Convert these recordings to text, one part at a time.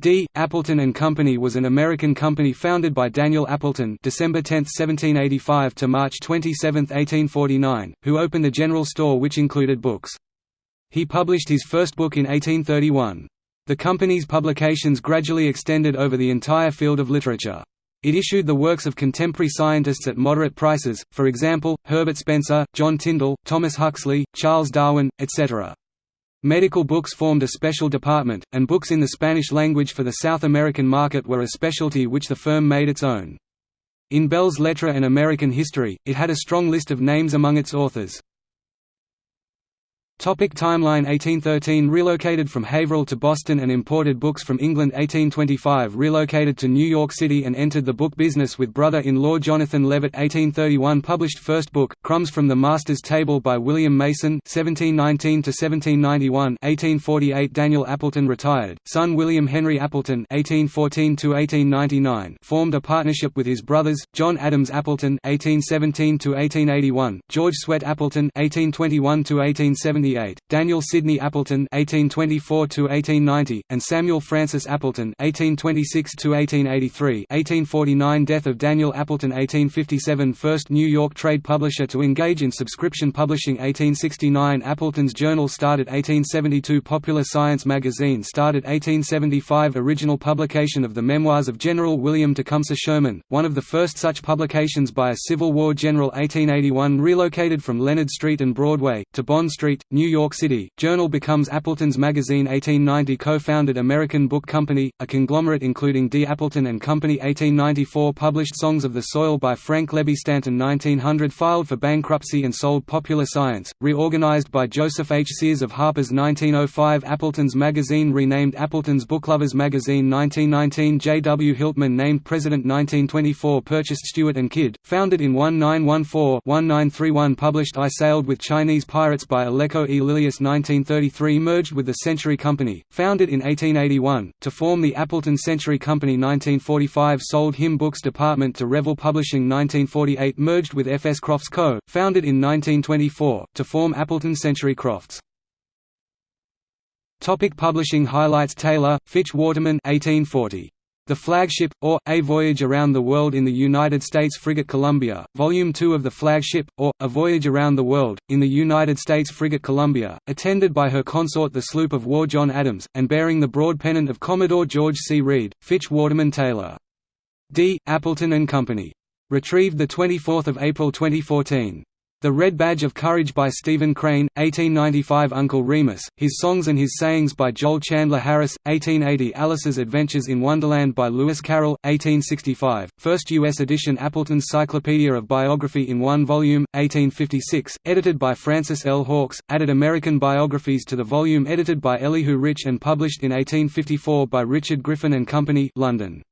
D. Appleton and Company was an American company founded by Daniel Appleton December 10, 1785 to March 27, 1849, who opened a general store which included books. He published his first book in 1831. The company's publications gradually extended over the entire field of literature. It issued the works of contemporary scientists at moderate prices, for example, Herbert Spencer, John Tyndall, Thomas Huxley, Charles Darwin, etc. Medical books formed a special department, and books in the Spanish language for the South American market were a specialty which the firm made its own. In Belles Lettres and American History, it had a strong list of names among its authors. Topic timeline. 1813 Relocated from Haverhill to Boston and imported books from England. 1825 Relocated to New York City and entered the book business with brother-in-law Jonathan Leavitt. 1831 Published first book, Crumbs from the Master's Table by William Mason 1719–1791 1848 Daniel Appleton retired, son William Henry Appleton 1814–1899 formed a partnership with his brothers, John Adams Appleton 1817–1881, George Swett Appleton 1821–1870 Daniel Sidney Appleton (1824–1890) and Samuel Francis Appleton (1826–1883). 1849 Death of Daniel Appleton 1857 First New York trade publisher to engage in subscription publishing 1869 Appleton's Journal started 1872 Popular Science magazine started 1875 Original publication of the Memoirs of General William Tecumseh Sherman, one of the first such publications by a Civil War general 1881 Relocated from Leonard Street and Broadway, to Bond Street, New York City, Journal becomes Appleton's Magazine 1890 Co-founded American Book Company, a conglomerate including D. Appleton and Company 1894 Published Songs of the Soil by Frank Lebby Stanton 1900 Filed for bankruptcy and sold Popular Science, reorganized by Joseph H. Sears of Harper's 1905 Appleton's Magazine renamed Appleton's Booklovers Magazine 1919 J. W. Hiltman named President 1924 Purchased Stewart and Kidd, founded in 1914-1931 Published I Sailed with Chinese Pirates by E. Lilius 1933 merged with the Century Company, founded in 1881, to form the Appleton Century Company 1945 sold hymn books department to Revell Publishing 1948 merged with F. S. Crofts Co., founded in 1924, to form Appleton Century Crofts. Topic publishing highlights Taylor, Fitch Waterman 1840. The Flagship, or, A Voyage Around the World in the United States Frigate Columbia, Volume 2 of The Flagship, or, A Voyage Around the World, in the United States Frigate Columbia, attended by her consort the sloop of war John Adams, and bearing the broad pennant of Commodore George C. Read, Fitch Waterman Taylor. D. Appleton and Company. Retrieved 24 April 2014. The Red Badge of Courage by Stephen Crane, 1895 Uncle Remus, His Songs and His Sayings by Joel Chandler Harris, 1880 Alice's Adventures in Wonderland by Lewis Carroll, 1865, first U.S. edition Appleton's Cyclopedia of Biography in one volume, 1856, edited by Francis L. Hawks, added American biographies to the volume edited by Elihu Rich and published in 1854 by Richard Griffin and Company London.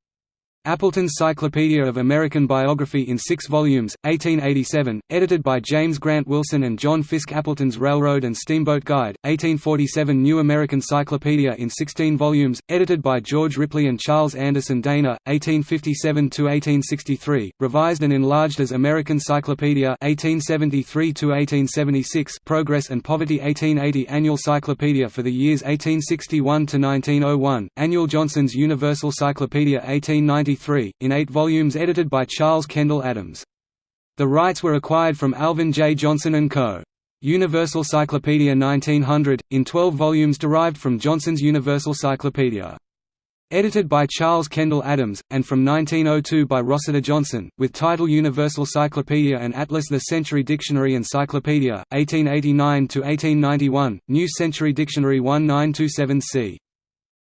Appleton's Cyclopedia of American Biography in six volumes, 1887, edited by James Grant Wilson and John Fiske Appleton's Railroad and Steamboat Guide, 1847 New American Cyclopedia in 16 volumes, edited by George Ripley and Charles Anderson Dana, 1857–1863, revised and enlarged as American Cyclopedia 1873–1876 Progress and Poverty 1880 Annual Cyclopedia for the years 1861–1901, Annual Johnson's Universal Cyclopedia 1890 in eight volumes edited by Charles Kendall Adams. The rights were acquired from Alvin J. Johnson & Co. Universal Cyclopedia 1900, in 12 volumes derived from Johnson's Universal Cyclopedia. Edited by Charles Kendall Adams, and from 1902 by Rossiter Johnson, with title Universal Cyclopedia and Atlas The Century Dictionary Encyclopedia, 1889–1891, New Century Dictionary 1927 c.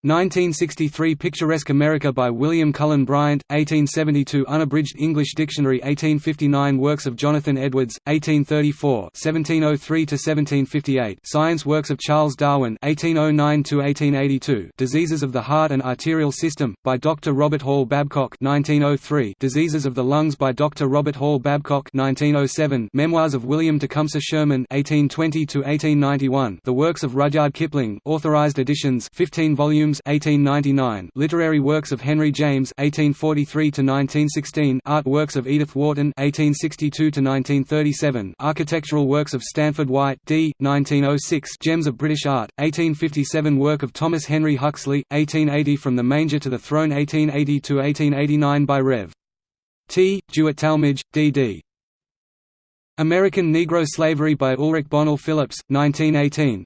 1963 Picturesque America by William Cullen Bryant, 1872 Unabridged English Dictionary 1859 Works of Jonathan Edwards, 1834 1703–1758 Science Works of Charles Darwin 1809–1882 Diseases of the Heart and Arterial System, by Dr. Robert Hall Babcock 1903 Diseases of the Lungs by Dr. Robert Hall Babcock 1907 Memoirs of William Tecumseh Sherman 1820–1891 The Works of Rudyard Kipling Authorized editions 15 volumes 1899, Literary works of Henry James 1843 to 1916, Art works of Edith Wharton 1862 to 1937, Architectural works of Stanford White D. 1906, Gems of British Art 1857, work of Thomas Henry Huxley 1880, From the Manger to the Throne 1880 to 1889 by Rev. T. De Witt Talmage, D.D. American Negro Slavery by Ulrich Bonnell Phillips, 1918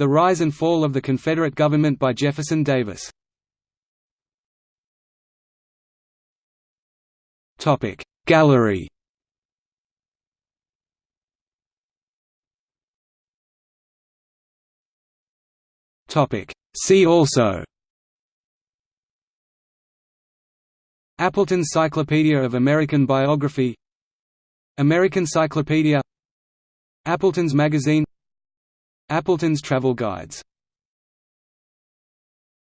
The Rise and Fall of the Confederate Government by Jefferson Davis. Gallery. See also. Appleton's Cyclopedia of American Biography. American Cyclopedia. Appleton's Magazine Appleton's Travel Guides